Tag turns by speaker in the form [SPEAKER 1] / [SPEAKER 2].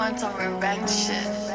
[SPEAKER 1] want some revenge shit.